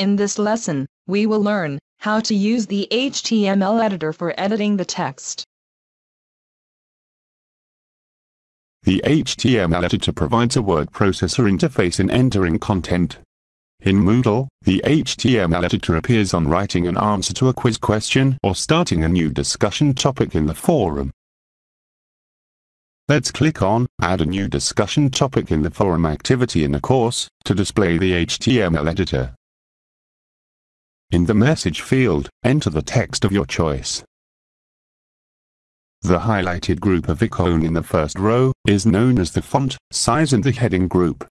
In this lesson, we will learn how to use the HTML editor for editing the text. The HTML editor provides a word processor interface in entering content. In Moodle, the HTML editor appears on writing an answer to a quiz question or starting a new discussion topic in the forum. Let's click on Add a new discussion topic in the forum activity in the course to display the HTML editor. In the message field, enter the text of your choice. The highlighted group of icon in the first row is known as the font size and the heading group.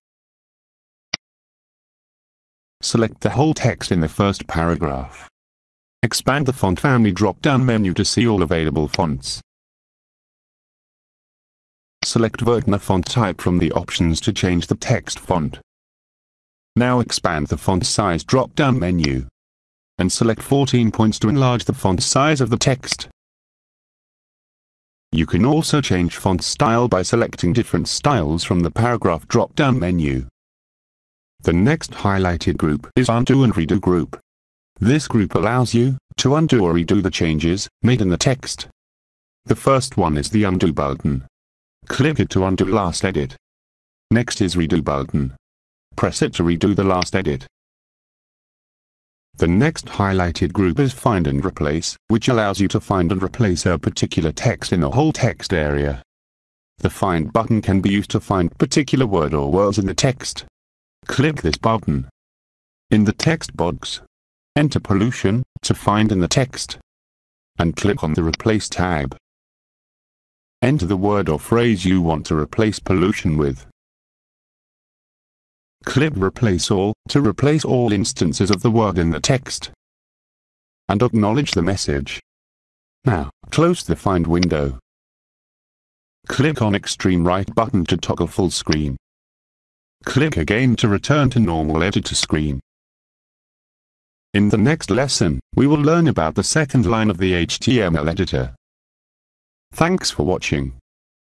Select the whole text in the first paragraph. Expand the font family drop-down menu to see all available fonts. Select Verdana font type from the options to change the text font. Now expand the font size drop-down menu and select 14 points to enlarge the font size of the text. You can also change font style by selecting different styles from the paragraph drop-down menu. The next highlighted group is Undo and Redo group. This group allows you to undo or redo the changes made in the text. The first one is the Undo button. Click it to undo last edit. Next is Redo button. Press it to redo the last edit. The next highlighted group is Find and Replace, which allows you to find and replace a particular text in a whole text area. The Find button can be used to find particular word or words in the text. Click this button. In the text box, enter pollution to find in the text. And click on the Replace tab. Enter the word or phrase you want to replace pollution with. Click Replace All to replace all instances of the word in the text. And acknowledge the message. Now, close the Find window. Click on Extreme Right button to toggle full screen. Click again to return to normal editor screen. In the next lesson, we will learn about the second line of the HTML editor. Thanks for watching.